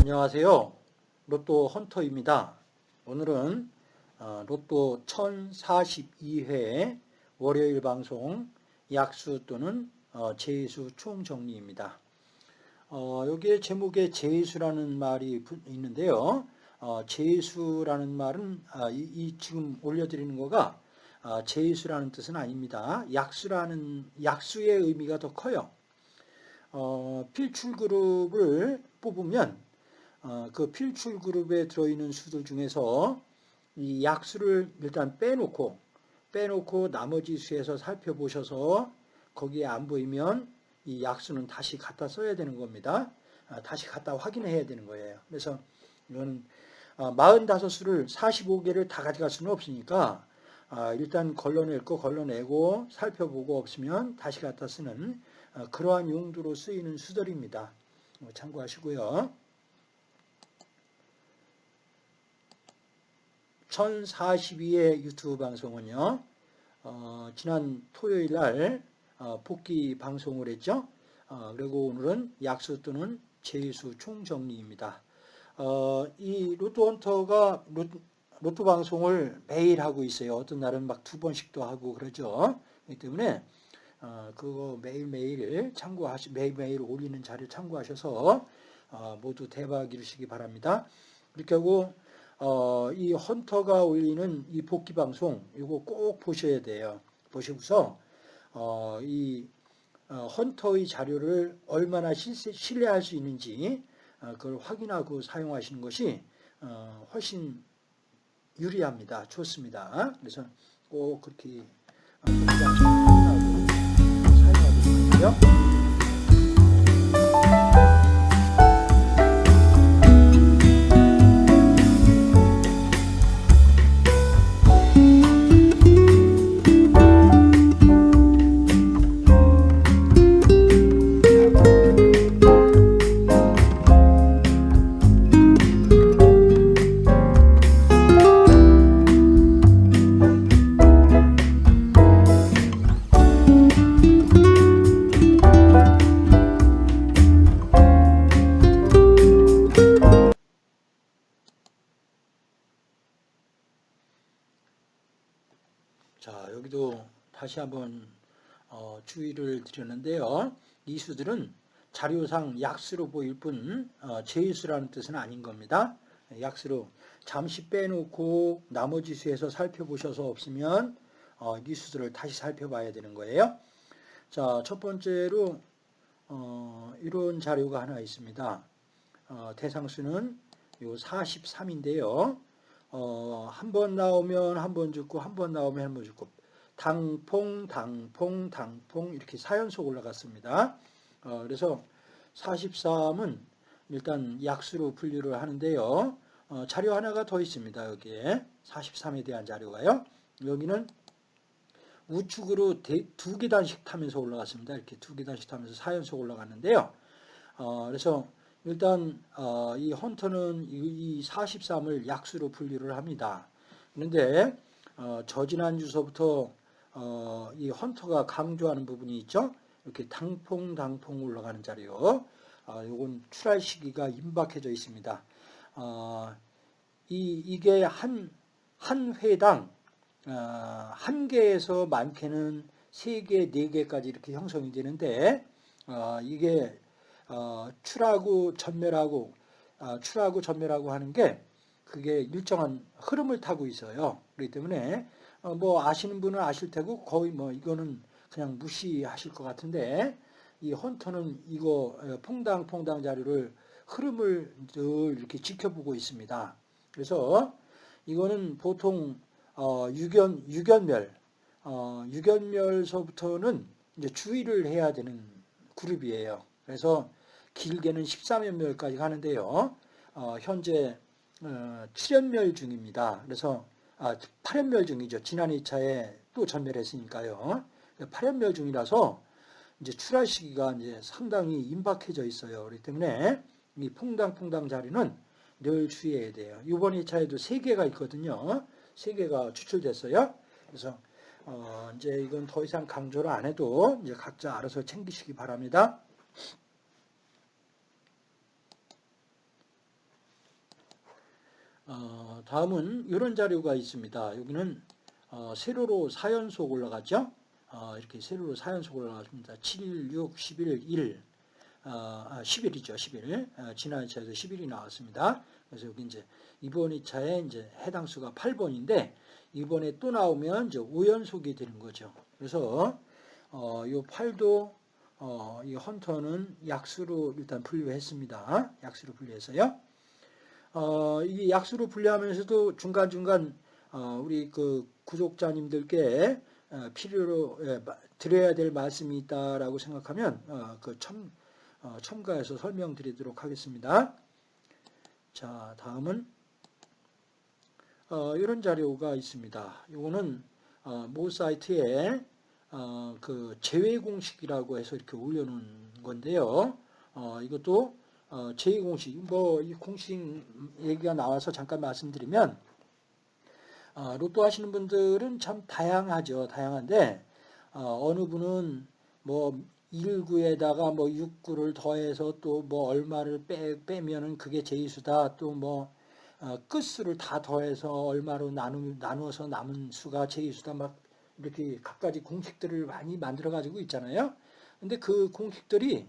안녕하세요. 로또 헌터입니다. 오늘은 어, 로또 1042회 월요일 방송 약수 또는 어, 제수 총정리입니다. 어, 여기에 제목에 제수라는 말이 있는데요. 어, 제수라는 말은 아, 이, 이, 지금 올려드리는 거가 아, 제수라는 뜻은 아닙니다. 약수라는 약수의 의미가 더 커요. 어, 필출 그룹을 뽑으면 어, 그 필출 그룹에 들어있는 수들 중에서 이 약수를 일단 빼놓고 빼놓고 나머지 수에서 살펴보셔서 거기에 안 보이면 이 약수는 다시 갖다 써야 되는 겁니다. 아, 다시 갖다 확인해야 되는 거예요. 그래서 이거는 45수를 아, 45개를 다 가져갈 수는 없으니까 아, 일단 걸러낼 거 걸러내고 살펴보고 없으면 다시 갖다 쓰는 그러한 용도로 쓰이는 수들입니다. 뭐 참고하시고요. 1042의 유튜브 방송은요. 어, 지난 토요일 날 어, 복귀 방송을 했죠. 어, 그리고 오늘은 약수 또는 제수 총정리입니다. 어, 이 로또헌터가 로또, 로또 방송을 매일 하고 있어요. 어떤 날은 막 두 번씩도 하고 그러죠. 그렇기 때문에 어, 그거 매일매일 참고하시 매일매일 올리는 자료 참고하셔서 어, 모두 대박 이루시기 바랍니다. 그렇게 하고 어, 이 헌터가 올리는 이 복귀 방송 이거 꼭 보셔야 돼요. 보시고서 어, 이 어, 헌터의 자료를 얼마나 신뢰할 수 있는지 어, 그걸 확인하고 사용하시는 것이 어, 훨씬 유리합니다. 좋습니다. 그래서 꼭 그렇게 다시 한번 어, 주의를 드렸는데요. 이 수들은 자료상 약수로 보일 뿐 어, 제수라는 뜻은 아닌 겁니다. 약수로 잠시 빼놓고 나머지 수에서 살펴보셔서 없으면 어, 이 수들을 다시 살펴봐야 되는 거예요. 자, 첫 번째로 어, 이런 자료가 하나 있습니다. 어, 대상수는 요 43인데요. 어, 한 번 나오면 한 번 죽고 한 번 나오면 한 번 죽고 당퐁 당퐁 당퐁 이렇게 4연속 올라갔습니다. 어, 그래서 43은 일단 약수로 분류를 하는데요. 어, 자료 하나가 더 있습니다. 여기에 43에 대한 자료가요. 여기는 우측으로 두 계단씩 타면서 올라갔습니다. 이렇게 두 계단씩 타면서 4연속 올라갔는데요. 어, 그래서 일단 어, 이 헌터는 이 43을 약수로 분류를 합니다. 그런데 어, 저지난 주서부터 어, 이 헌터가 강조하는 부분이 있죠. 이렇게 당퐁 당퐁 올라가는 자리요. 어, 이건 출할 시기가 임박해져 있습니다. 어, 이 이게 한 한 회당 어, 한 개에서 많게는 세 개, 네 개까지 이렇게 형성이 되는데 어, 이게 어, 출하고 전멸하고 어, 출하고 전멸하고 하는 게 그게 일정한 흐름을 타고 있어요. 그렇기 때문에 어, 뭐 아시는 분은 아실 테고 거의 뭐 이거는 그냥 무시하실 것 같은데 이 헌터는 이거 어, 퐁당퐁당 자료를 흐름을 늘 이렇게 지켜보고 있습니다. 그래서 이거는 보통 어, 유견 유견멸 어, 유견멸서부터는 이제 주의를 해야 되는 그룹이에요. 그래서 길게는 13연멸까지 가는데요. 어, 현재 어, 7연멸 중입니다. 그래서 아, 8연멸 중이죠. 지난 2차에 또 전멸했으니까요. 8연멸 중이라서 이제 출하 시기가 이제 상당히 임박해져 있어요. 그렇기 때문에 이 퐁당퐁당 자리는 늘 주의해야 돼요. 이번 2차에도 3개가 있거든요. 3개가 추출됐어요. 그래서 어, 이제 이건 더 이상 강조를 안 해도 이제 각자 알아서 챙기시기 바랍니다. 어, 다음은 이런 자료가 있습니다. 여기는 어, 세로로 4연속 올라가죠. 어, 이렇게 세로로 4연속 올라가십니다. 7, 6, 11, 1, 어, 아, 10일이죠. 10일. 어, 지난 2차에서 10일이 나왔습니다. 그래서 여기 이제 이번 2차에 이제 해당 수가 8번인데 이번에 또 나오면 이제 5연속이 되는 거죠. 그래서 어, 이 8도 어, 이 헌터는 약수로 일단 분류했습니다. 약수로 분류해서요. 어, 이 약수로 분류하면서도 중간중간 어, 우리 그 구독자님들께 어, 필요로 예, 드려야 될 말씀이 있다라고 생각하면 어, 그 첨, 어, 첨가해서 설명드리도록 하겠습니다. 자, 다음은 어, 이런 자료가 있습니다. 이거는 어, 모 사이트에 어, 그 제외 공식이라고 해서 이렇게 올려놓은 건데요. 어, 이것도 어, 제외 공식, 뭐 이 공식 얘기가 나와서 잠깐 말씀드리면 어, 로또 하시는 분들은 참 다양하죠. 다양한데 어, 느 분은 뭐 1구에다가 뭐 6구를 더해서 또 뭐 얼마를 빼, 빼면은 그게 제이수다. 또뭐 어, 끝수를 다 더해서 얼마로 나누, 나누어서 남은 수가 제이수다. 막 이렇게 각가지 공식들을 많이 만들어 가지고 있잖아요. 근데 그 공식들이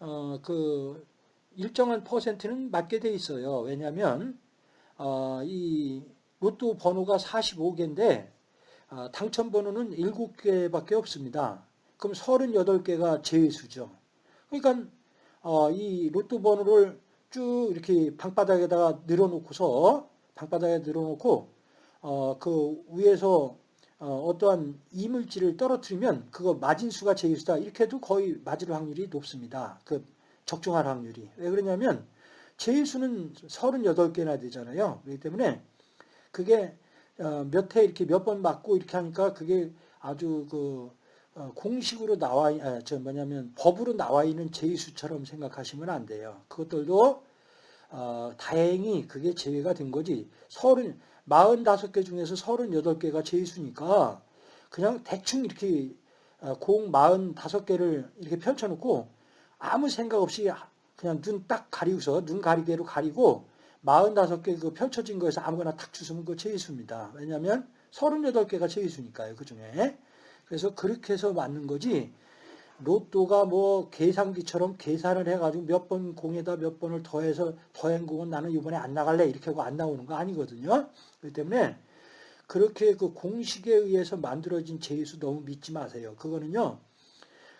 어, 그 일정한 퍼센트는 맞게 돼 있어요. 왜냐하면 어, 이 로또 번호가 45개인데 어, 당첨 번호는 7개밖에 없습니다. 그럼 38개가 제외수죠. 그러니까 어, 이 로또 번호를 쭉 이렇게 방바닥에다가 늘어놓고서 방바닥에 늘어놓고 어, 그 위에서 어, 떠한 이물질을 떨어뜨리면 그거 맞은 수가 제일수다 이렇게 해도 거의 맞을 확률이 높습니다. 그 적중할 확률이. 왜 그러냐면 제일수는 38개나 되잖아요. 그렇기 때문에 그게 어, 몇회 이렇게 몇 번 맞고 이렇게 하니까 그게 아주 그 어, 공식으로 나와 아, 저 뭐냐면 법으로 나와 있는 제의수처럼 생각하시면 안 돼요. 그것들도 어, 다행히 그게 제외가 된 거지. 서른 45개 중에서 38개가 제의수니까 그냥 대충 이렇게 어, 공 45개를 이렇게 펼쳐놓고 아무 생각 없이 그냥 눈 딱 가리고서 눈 가리개로 가리고 45개 그 펼쳐진 거에서 아무거나 탁 주시면 그 제의수입니다. 왜냐하면 38개가 제의수니까요. 그 중에. 그래서 그렇게 해서 맞는 거지 로또가 뭐 계산기처럼 계산을 해가지고 몇 번 공에다 몇 번을 더해서 더한 공은 나는 이번에 안 나갈래 이렇게 하고 안 나오는 거 아니거든요. 그렇기 때문에 그렇게 그 공식에 의해서 만들어진 제수 너무 믿지 마세요. 그거는요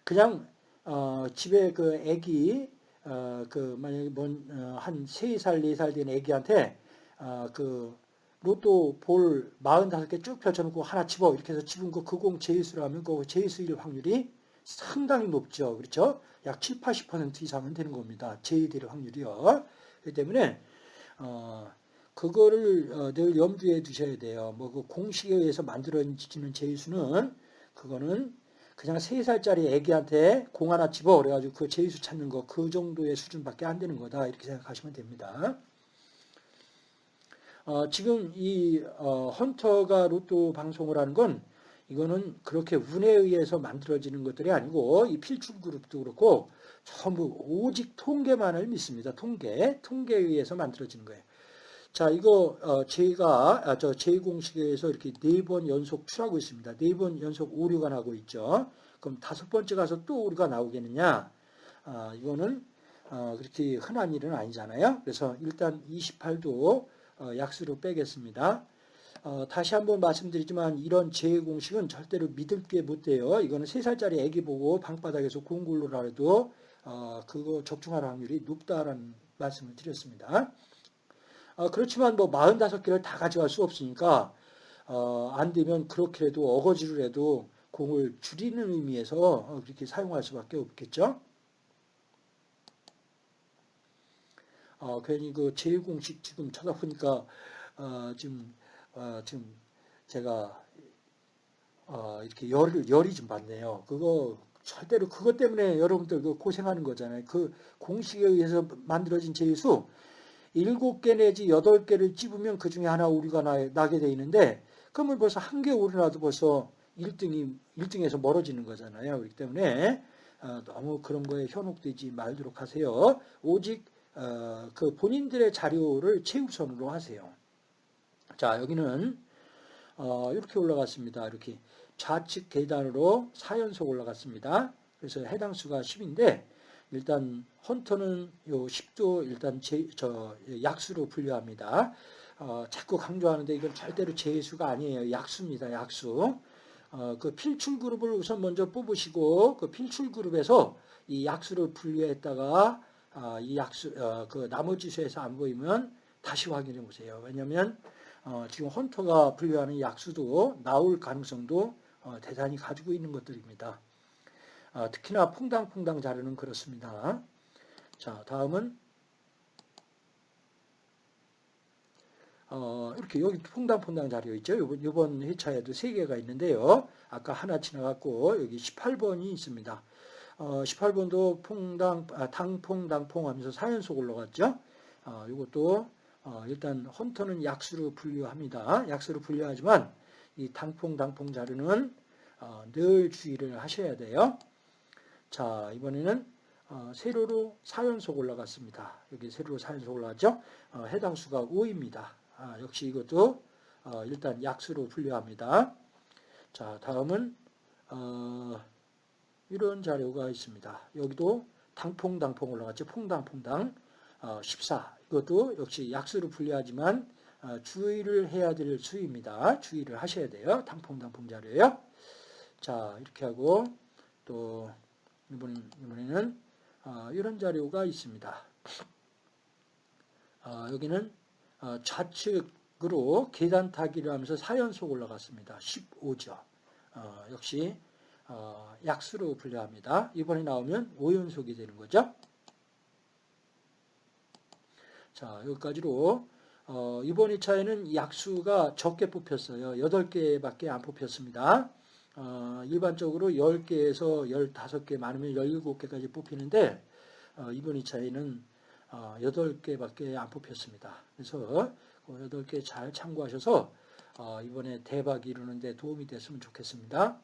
그냥 어 집에 그 애기 어 그 만약에 뭔한 세살네살된 애기한테 어 그 로또 볼 45개 쭉 펼쳐놓고 하나 집어 이렇게 해서 집은 거 그공 제이수로 하면 그 제이수일 확률이 상당히 높죠. 그렇죠? 약 7, 80% 이상은 되는 겁니다. 제이될 확률이요. 그렇기 때문에 어, 그거를 어, 늘 염두에 두셔야 돼요. 뭐 그 공식에 의해서 만들어지는 제이수는 그거는 그냥 3살짜리 애기한테 공 하나 집어 그래가지고 그 제이수 찾는 거 그 정도의 수준밖에 안 되는 거다 이렇게 생각하시면 됩니다. 어, 지금 이 어, 헌터가 로또 방송을 하는 건 이거는 그렇게 운에 의해서 만들어지는 것들이 아니고 이 필출 그룹도 그렇고 전부 오직 통계만을 믿습니다. 통계, 통계에 의해서 만들어지는 거예요. 자, 이거 어, 제가 아, 저 제2공식에서 이렇게 네 번 연속 출하고 있습니다. 네 번 연속 오류가 나고 있죠. 그럼 다섯 번째 가서 또 오류가 나오겠느냐? 아, 이거는 어, 그렇게 흔한 일은 아니잖아요. 그래서 일단 28도 어, 약수로 빼겠습니다. 어, 다시 한번 말씀드리지만 이런 제외 공식은 절대로 믿을 게 못 돼요. 이거는 3살짜리 애기 보고 방바닥에서 공굴로라 해도 어, 그거 적중할 확률이 높다라는 말씀을 드렸습니다. 어, 그렇지만 뭐 45개를 다 가져갈 수 없으니까 어, 안 되면 그렇게라도 어거지로 해도 공을 줄이는 의미에서 어, 그렇게 사용할 수밖에 없겠죠. 어, 괜히 그 제1공식 지금 찾아보니까 어, 지금 어, 지금 제가 어, 이렇게 열을 열이 좀 받네요. 그거 절대로 그것 때문에 여러분들 그 고생하는 거잖아요. 그 공식에 의해서 만들어진 제수 일곱 개 내지 여덟 개를 찝으면 그 중에 하나 오류가 나, 나게 돼 있는데 그러면 벌써 한 개 오류 나도 벌써 1등이 1등에서 멀어지는 거잖아요. 그렇기 때문에 어, 너무 그런 거에 현혹되지 말도록 하세요. 오직 어, 그 본인들의 자료를 최우선으로 하세요. 자 여기는 어, 이렇게 올라갔습니다. 이렇게 좌측 계단으로 4연속 올라갔습니다. 그래서 해당 수가 10인데 일단 헌터는 요 10도 일단 제, 저 약수로 분류합니다. 어, 자꾸 강조하는데 이건 절대로 제수가 아니에요. 약수입니다. 약수. 어, 그 필출 그룹을 우선 먼저 뽑으시고 그 필출 그룹에서 이 약수를 분류했다가 아, 이 약수 어, 그 나머지 수에서 안 보이면 다시 확인해 보세요. 왜냐하면 어, 지금 헌터가 분류하는 약수도 나올 가능성도 어, 대단히 가지고 있는 것들입니다. 아, 특히나 퐁당퐁당 자료는 그렇습니다. 자, 다음은 어, 이렇게 여기 퐁당퐁당 자료 있죠. 이번, 이번 회차에도 세 개가 있는데요. 아까 하나 지나갔고 여기 18번이 있습니다. 어, 18번도 퐁당, 아, 당퐁당퐁 하면서 4연속 올라갔죠. 어, 이것도 어, 일단 헌터는 약수로 분류합니다. 약수로 분류하지만 이 당퐁당퐁 자료는 어, 늘 주의를 하셔야 돼요. 자, 이번에는 어, 세로로 4연속 올라갔습니다. 여기 세로로 4연속 올라갔죠? 어, 해당 수가 5입니다. 아, 역시 이것도 어, 일단 약수로 분류합니다. 자, 다음은 어, 이런 자료가 있습니다. 여기도 당퐁당퐁 올라갔죠? 퐁당퐁당 14. 이것도 역시 약수로 분류하지만 주의를 해야 될 수입니다. 주의를 하셔야 돼요. 당퐁당퐁 자료예요. 자, 이렇게 하고 또 이번, 이번에는 어, 이런 자료가 있습니다. 어, 여기는 어, 좌측으로 계단 타기를 하면서 4연속 올라갔습니다. 15죠. 어, 역시 어, 약수로 분류합니다. 이번에 나오면 5연속이 되는 거죠. 자, 여기까지로 어, 이번 2차에는 약수가 적게 뽑혔어요. 8개밖에 안 뽑혔습니다. 어, 일반적으로 10개에서 15개 많으면 17개까지 뽑히는데 어, 이번 2차에는 어, 8개밖에 안 뽑혔습니다. 그래서 그 8개 잘 참고하셔서 어, 이번에 대박 이루는 데 도움이 됐으면 좋겠습니다.